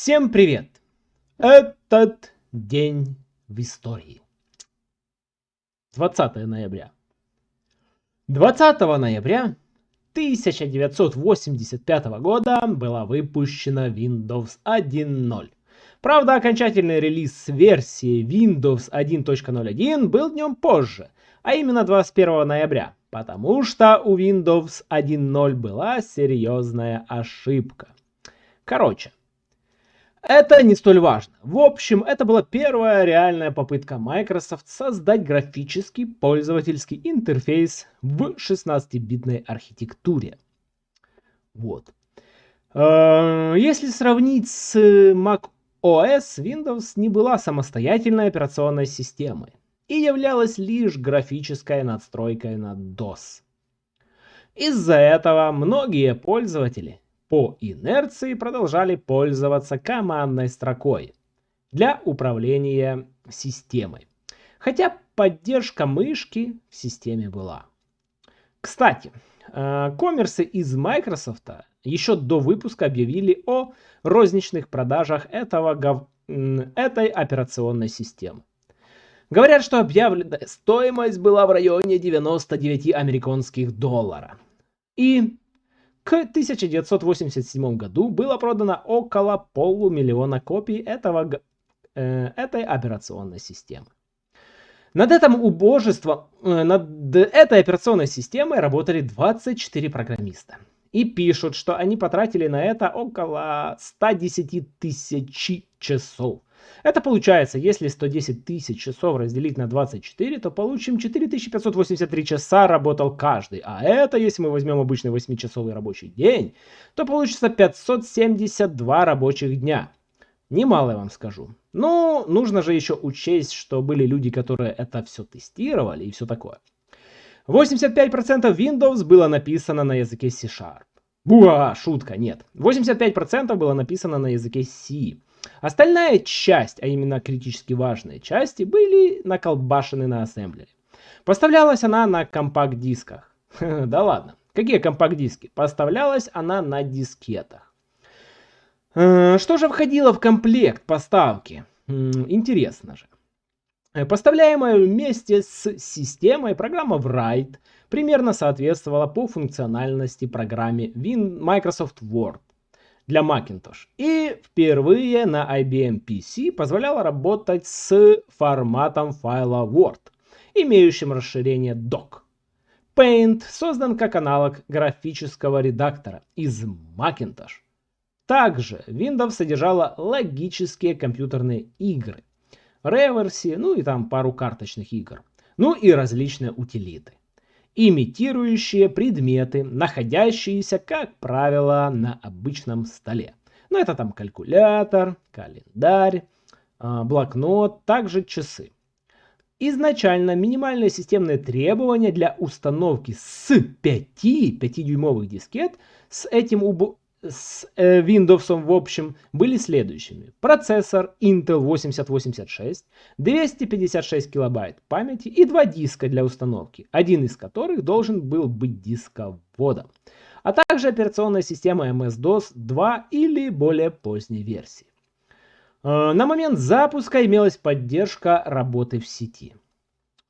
Всем привет! Этот день в истории. 20 ноября. 20 ноября 1985 года была выпущена Windows 1.0. Правда, окончательный релиз версии Windows 1.01 был днем позже, а именно 21 ноября, потому что у Windows 1.0 была серьезная ошибка. Короче, это не столь важно. В общем, это была первая реальная попытка Microsoft создать графический пользовательский интерфейс в 16-битной архитектуре. Вот. Э, если сравнить с Mac OS, Windows не была самостоятельной операционной системой и являлась лишь графической надстройкой на DOS. Из-за этого многие пользователи по инерции продолжали пользоваться командной строкой для управления системой. Хотя поддержка мышки в системе была. Кстати, э, коммерсы из Microsoft еще до выпуска объявили о розничных продажах этого, этой операционной системы. Говорят, что объявленная стоимость была в районе 99 американских долларов. И к 1987 году было продано около полумиллиона копий этого, э, этой операционной системы. Над этим убожеством, э, над этой операционной системой работали 24 программиста. И пишут, что они потратили на это около 110 тысяч часов. Это получается, если 110 тысяч часов разделить на 24, то получим 4583 часа работал каждый. А это, если мы возьмем обычный 8-часовый рабочий день, то получится 572 рабочих дня. Немало я вам скажу. Ну, нужно же еще учесть, что были люди, которые это все тестировали и все такое. 85% Windows было написано на языке C-Sharp. Буа, шутка, нет. 85% было написано на языке C. Остальная часть, а именно критически важные части, были наколбашены на ассемблере. Поставлялась она на компакт-дисках. Да ладно, какие компакт-диски? Поставлялась она на дискетах. Э, что же входило в комплект поставки? Интересно же. Э, поставляемая вместе с системой программа Write примерно соответствовала по функциональности программе Microsoft Word для Macintosh. И впервые на IBM PC позволяла работать с форматом файла Word, имеющим расширение doc. Paint создан как аналог графического редактора из Macintosh. Также Windows содержала логические компьютерные игры, реверси, ну и там пару карточных игр, ну и различные утилиты имитирующие предметы, находящиеся, как правило, на обычном столе. Ну, это там калькулятор, календарь, а, блокнот, также часы. Изначально минимальные системные требования для установки с 5 5-дюймовых дискет с этим с э, Windows в общем были следующими. Процессор Intel 8086, 256 килобайт памяти и два диска для установки, один из которых должен был быть дисководом, а также операционная система MS-DOS 2 или более поздней версии. Э, на момент запуска имелась поддержка работы в сети.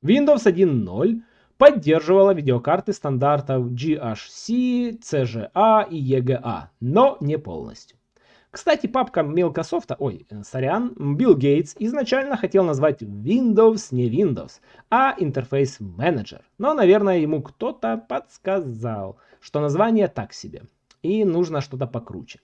Windows 1.0 поддерживала видеокарты стандартов GHC, CGA и EGA, но не полностью. Кстати, папка Microsoft, ой, сорян, Билл Гейтс изначально хотел назвать Windows не Windows, а Interface Manager. Но, наверное, ему кто-то подсказал, что название так себе, и нужно что-то покруче.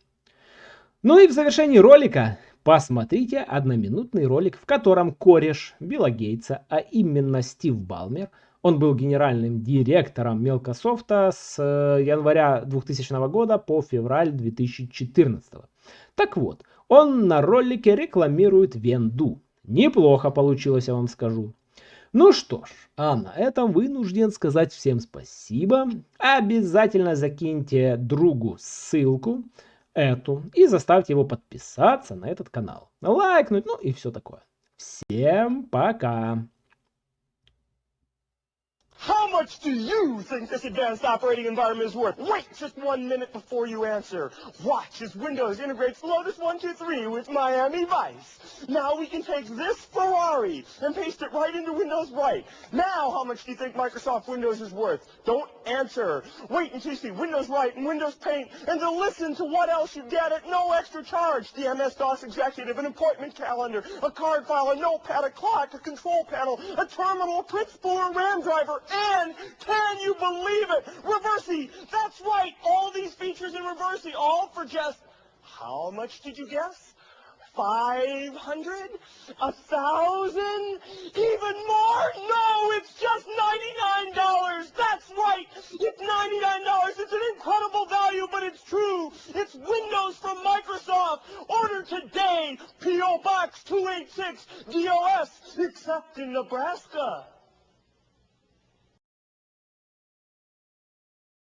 Ну и в завершении ролика посмотрите одноминутный ролик, в котором кореш Билла Гейтса, а именно Стив Балмер, он был генеральным директором Мелкософта с э, января 2000 года по февраль 2014. Так вот, он на ролике рекламирует Венду. Неплохо получилось, я вам скажу. Ну что ж, а на этом вынужден сказать всем спасибо. Обязательно закиньте другу ссылку эту и заставьте его подписаться на этот канал. Лайкнуть, ну и все такое. Всем пока! How much do you think this advanced operating environment is worth? Wait just one minute before you answer. Watch as Windows integrates Lotus 123 with Miami Vice. Now we can take this Ferrari and paste it right into Windows Right. Now how much do you think Microsoft Windows is worth? Don't answer. Wait until you see Windows Right and Windows Paint and to listen to what else you get at no extra charge. The MS-DOS executive, an appointment calendar, a card file, a notepad, a clock, a control panel, a terminal, a print spooler, RAM driver, and can you believe it? Reversi! That's right! All these features in Reversi, all for just, how much did you guess? 500? A thousand? Even more? No, it's just $99! That's right! It's $99! It's an incredible value, but it's true! It's Windows from Microsoft! Order today! P.O. Box 286 DOS, except in Nebraska.